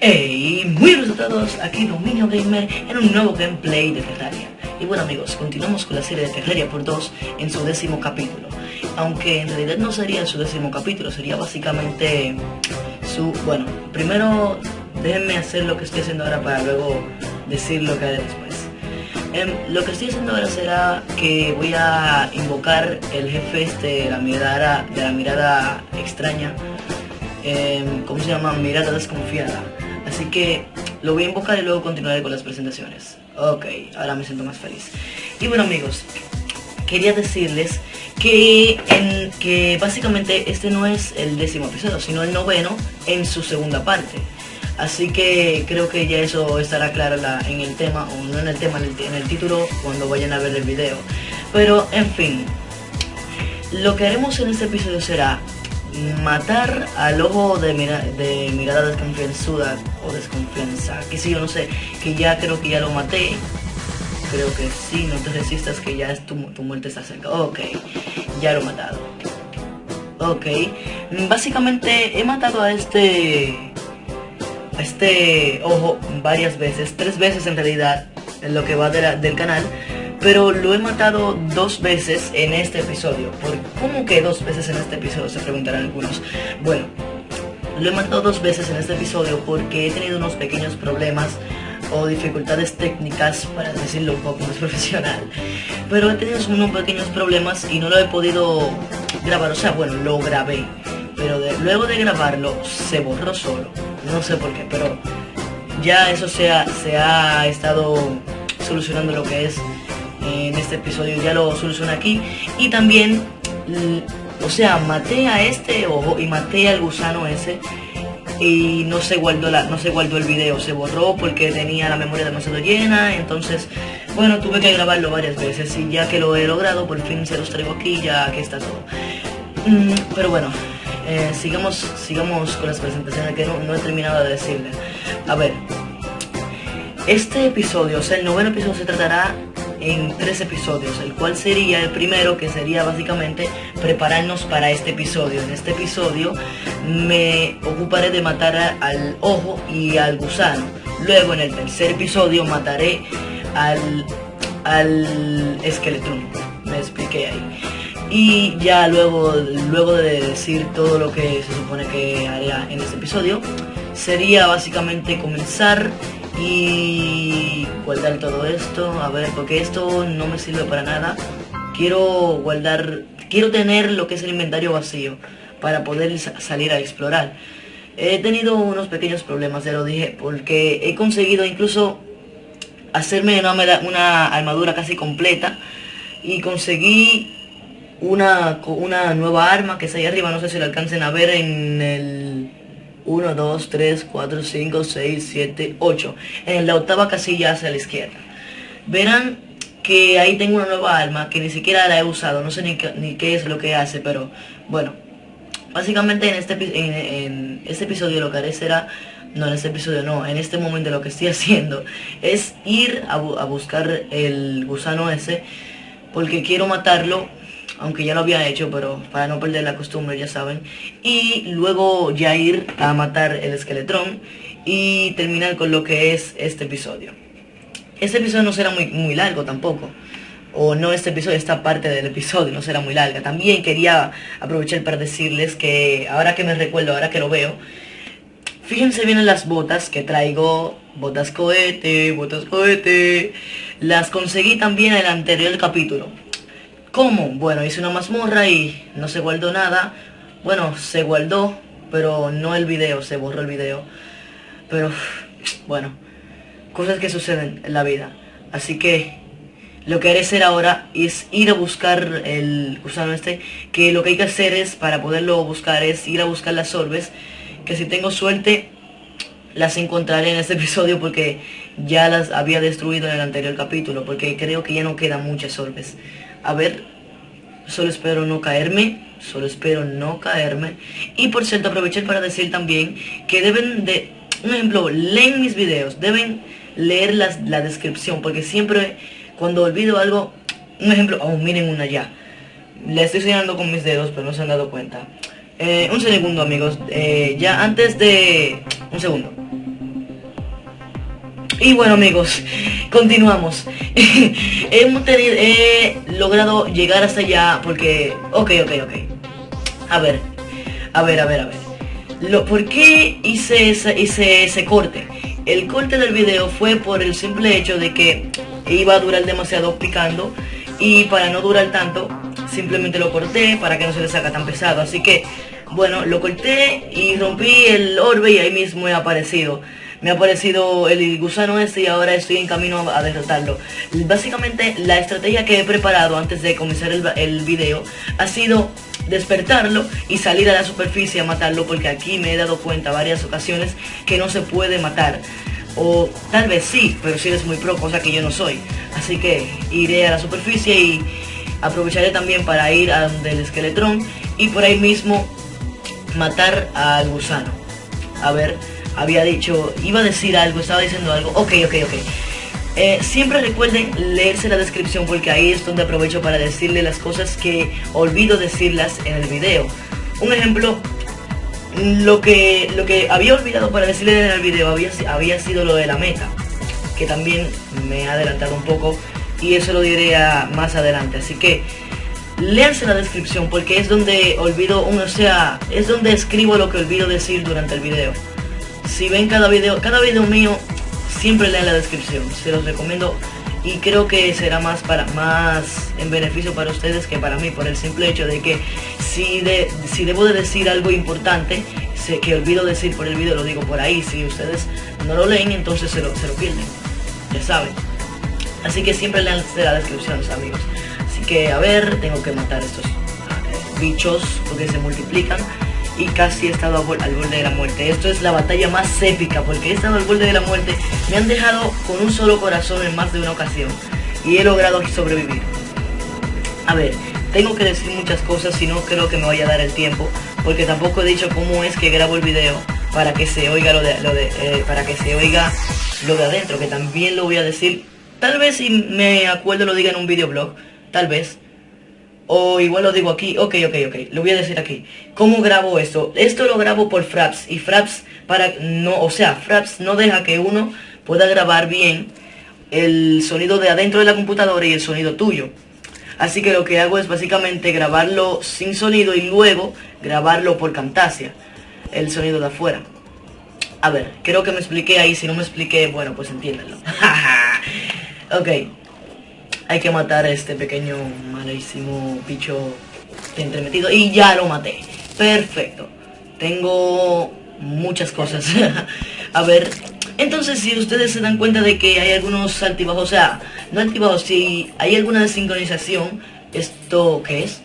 Hey, muy buenos a todos, aquí Dominio Gamer en un nuevo gameplay de Terraria. Y bueno amigos, continuamos con la serie de Terraria por 2 en su décimo capítulo. Aunque en realidad no sería su décimo capítulo, sería básicamente su... Bueno, primero déjenme hacer lo que estoy haciendo ahora para luego decir lo que haré después. Em, lo que estoy haciendo ahora será que voy a invocar el jefe este de la mirada, de la mirada extraña. Em, ¿Cómo se llama? Mirada desconfiada. Así que lo voy a invocar y luego continuaré con las presentaciones. Ok, ahora me siento más feliz. Y bueno amigos, quería decirles que, que básicamente este no es el décimo episodio, sino el noveno en su segunda parte. Así que creo que ya eso estará claro en el tema, o no en el tema, en el título cuando vayan a ver el video. Pero en fin, lo que haremos en este episodio será matar al ojo de, de mirada desconfianzuda o desconfianza, que si yo no sé, que ya creo que ya lo maté. Creo que sí, no te resistas que ya es tu, tu muerte está cerca. Ok, ya lo he matado. Ok, básicamente he matado a este a este ojo varias veces, tres veces en realidad, en lo que va del canal pero lo he matado dos veces en este episodio. ¿Por ¿Cómo que dos veces en este episodio? Se preguntarán algunos. Bueno, lo he matado dos veces en este episodio porque he tenido unos pequeños problemas o dificultades técnicas, para decirlo un poco más profesional. Pero he tenido unos pequeños problemas y no lo he podido grabar. O sea, bueno, lo grabé. Pero luego de grabarlo se borró solo. No sé por qué, pero ya eso se se ha estado solucionando lo que es en este episodio ya lo solucioné aquí. Y también, o sea, maté a este ojo y maté al gusano ese y no se guardó la, no se guardó el video, se borró porque tenía la memoria demasiado llena, entonces bueno tuve que grabarlo varias veces y ya que lo he logrado por fin se los traigo aquí ya aquí está todo. Mm, pero bueno, eh, sigamos, sigamos con las presentaciones que no, no he terminado de decirles. A ver, este episodio, o sea el noveno episodio se tratará en tres episodios, el cual sería el primero que sería básicamente prepararnos para este episodio. En este episodio me ocuparé de matar al ojo y al gusano. Luego en el tercer episodio mataré al, al esqueletrón. Me expliqué ahí. Y ya luego, luego de decir todo lo que se supone que haría en este episodio, sería básicamente comenzar y guardar todo esto, a ver, porque esto no me sirve para nada. Quiero guardar, quiero tener lo que es el inventario vacío para poder salir a explorar. He tenido unos pequeños problemas, ya lo dije, porque he conseguido incluso hacerme una, una armadura casi completa y conseguí una, una nueva arma que está ahí arriba, no sé si lo alcancen a ver en el 1, 2, 3, 4, 5, 6, 7, 8. En la octava casilla hacia la izquierda. Verán que ahí tengo una nueva arma que ni siquiera la he usado. No sé ni, qué, es lo que hace, pero bueno. Básicamente en este, en, este episodio lo que haré será... No, en este episodio no, en este momento lo que estoy haciendo es ir a, a buscar el gusano ese porque quiero matarlo aunque ya lo había hecho, pero para no perder la costumbre, ya saben. Y luego ya ir a matar el esqueletrón y terminar con lo que es este episodio. Este episodio no será muy, muy largo tampoco. O no este episodio, esta parte del episodio no será muy larga. También quería aprovechar para decirles que ahora que me recuerdo, ahora que lo veo, fíjense bien en las botas que traigo. Botas cohete, botas cohete. Las conseguí también en el anterior capítulo ¿Cómo? Bueno, hice una mazmorra y no se guardó nada. Bueno, se guardó, pero no el video, se borró el video. Pero, bueno, cosas que suceden en la vida. Así que lo que haré hacer ahora es ir a buscar el gusano este, que lo que hay que hacer es, para poderlo buscar, es ir a buscar las orbes, que si tengo suerte, las encontraré en este episodio porque ya las había destruido en el anterior capítulo, porque creo que ya no quedan muchas orbes. A ver, solo espero no caerme, solo espero no caerme. Y por cierto, aprovechar para decir también que deben de, un ejemplo, leen mis videos, deben leer la descripción, porque siempre cuando olvido algo, un ejemplo, oh, miren una ya. Le estoy señalando con mis dedos, pero no se han dado cuenta. Eh, un segundo, amigos. Eh, ya antes de... Un segundo. Y bueno amigos, continuamos. Hemos tenido, he logrado llegar hasta allá porque... Ok, ok, ok. A ver, a ver, a ver, a ver. Lo, ¿Por qué hice, hice ese corte? El corte del video fue por el simple hecho de que iba a durar demasiado picando y para no durar tanto simplemente lo corté para que no se le saca tan pesado así que bueno lo corté y rompí el orbe y ahí mismo he aparecido me ha aparecido el gusano este y ahora estoy en camino a derrotarlo. Básicamente la estrategia que he preparado antes de comenzar el, el video ha sido despertarlo y salir a la superficie a matarlo porque aquí me he dado cuenta varias ocasiones que no se puede matar. O tal vez sí, pero si eres muy pro, cosa que yo no soy. Así que iré a la superficie y aprovecharé también para ir a donde el esqueletrón y por ahí mismo matar al gusano. A ver, había dicho, iba a decir algo, estaba diciendo algo. Ok, ok, ok. Eh, siempre recuerden leerse la descripción porque ahí es donde aprovecho para decirle las cosas que olvido decirlas en el video. Un ejemplo, lo que, lo que había olvidado para decirle en el video había, había sido lo de la meta, que también me ha adelantado un poco y eso lo diré más adelante. Así que léanse la descripción porque es donde olvido, o sea, es donde escribo lo que olvido decir durante el video. Si ven cada video, cada video mío siempre lean la descripción, se los recomiendo. Y creo que será más para más en beneficio para ustedes que para mí por el simple hecho de que si de, si debo de decir algo importante sé que olvido decir por el video lo digo por ahí. Si ustedes no lo leen entonces se lo, se lo pierden ya saben. Así que siempre lean la descripción amigos. Así que a ver tengo que matar estos ah, bichos porque se multiplican y casi he estado al borde de la muerte. Esto es la batalla más épica porque he estado al borde de la muerte. Me han dejado con un solo corazón en más de una ocasión y he logrado sobrevivir. A ver, tengo que decir muchas cosas y no creo que me vaya a dar el tiempo porque tampoco he dicho cómo es que grabo el video para que se oiga lo de, eh, para que se oiga lo de adentro, que también lo voy a decir. Tal vez si me acuerdo lo diga en un videoblog, tal vez. O igual lo digo aquí, ok, ok, ok, lo voy a decir aquí. ¿Cómo grabo esto? Esto lo grabo por Fraps y Fraps para no, o sea, Fraps no deja que uno pueda grabar bien el sonido de adentro de la computadora y el sonido tuyo. Así que lo que hago es básicamente grabarlo sin sonido y luego grabarlo por Camtasia, el sonido de afuera. A ver, creo que me expliqué ahí, si no me expliqué, bueno, pues entiéndanlo. ok, hay que matar a este pequeño malísimo bicho entremetido y ya lo maté. Perfecto. Tengo muchas cosas. a ver, entonces si ustedes se dan cuenta de que hay algunos altibajos, o sea, no altibajos, si hay alguna desincronización, ¿esto qué es?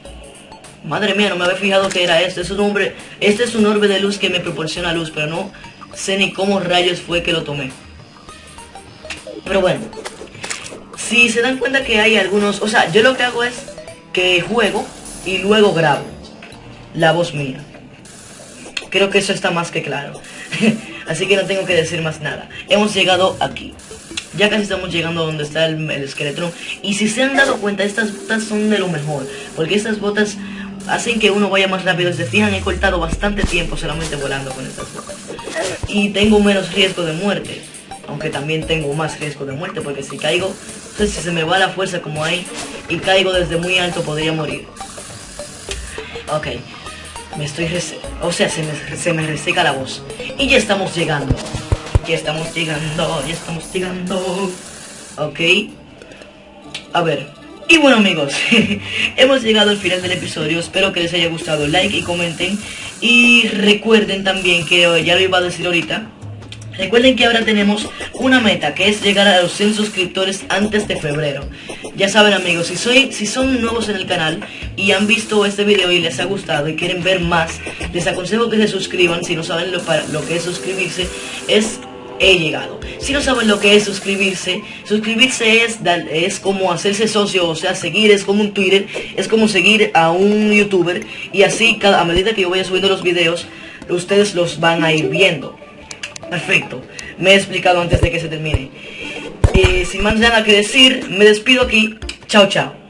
Madre mía, no me había fijado que era esto. Es un hombre, este es un orbe de luz que me proporciona luz, pero no sé ni cómo rayos fue que lo tomé. Pero bueno, si se dan cuenta que hay algunos, o sea, yo lo que hago es que juego y luego grabo la voz mía. Creo que eso está más que claro. Así que no tengo que decir más nada. Hemos llegado aquí. Ya casi estamos llegando a donde está el, el. Y si se han dado cuenta, estas botas son de lo mejor. Porque estas botas hacen que uno vaya más rápido. Se fijan, he cortado bastante tiempo solamente volando con estas botas. Y tengo menos riesgo de muerte. Aunque también tengo más riesgo de muerte. Porque si caigo, si se me va la fuerza como hay y caigo desde muy alto podría morir. Ok. Me estoy... O sea, se me, se me reseca la voz. Y ya estamos llegando. Ya estamos llegando, ya estamos llegando. Ok. A ver. Y bueno amigos, hemos llegado al final del episodio. Espero que les haya gustado. Like y comenten. Y recuerden también que ya lo iba a decir ahorita Recuerden que ahora tenemos una meta que es llegar a los 100 suscriptores antes de febrero. Ya saben amigos, si, soy, si son nuevos en el canal y han visto este video y les ha gustado y quieren ver más, les aconsejo que se suscriban. Si no saben lo, para, lo que es suscribirse, es he llegado. Si no saben lo que es suscribirse, suscribirse es, es como hacerse socio, o sea, seguir es como un Twitter, es como seguir a un youtuber y así cada, a medida que yo vaya subiendo los videos, ustedes los van a ir viendo. Perfecto. Me he explicado antes de que se termine. Eh, sin más nada que decir, me despido aquí. Chao, chao.